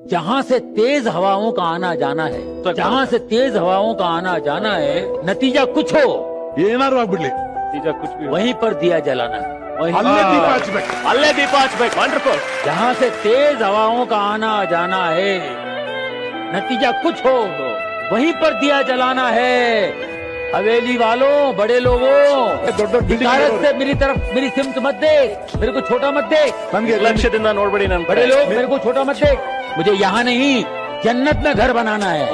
जहाँ से तेज हवाओं का आना जाना है तो- जहाँ से तेज हवाओं का आना जाना है नतीजा कुछ हो ಏನಾದ್ರು ಆಗ್ಬಿಡ್ಲಿ ನಿಜ ಕುಚ್ ಭಿ वहीं पर दिया जलाना है वहीं ಅಲ್ಲೇ ದೀಪ ಹಚ್ಬೇಕು ಅಲ್ಲೇ ದೀಪ ಹಚ್ಬೇಕು ವಂಡರ್ಫುಲ್ जहाँ से तेज हवाओं का आना जाना है नतीजा कुछ हो वहीं पर दिया जलाना है हवेली वालों बड़े लोगों ದೊಡ್ಡ ದೊಡ್ಡ building भारत ಇರೋರು. से मेरी तरफ मेरी सिमत मत देख मेरे को छोटा मत देख ನಮ್ಗೆ ಲಕ್ಷ್ಯದಿಂದ ನೋಡ್ಬೇಡಿ ನನ್ बड़े लोग मेरे को छोटा मत देख मुझे यहाँ नहीं जन्नत में घर बनाना है।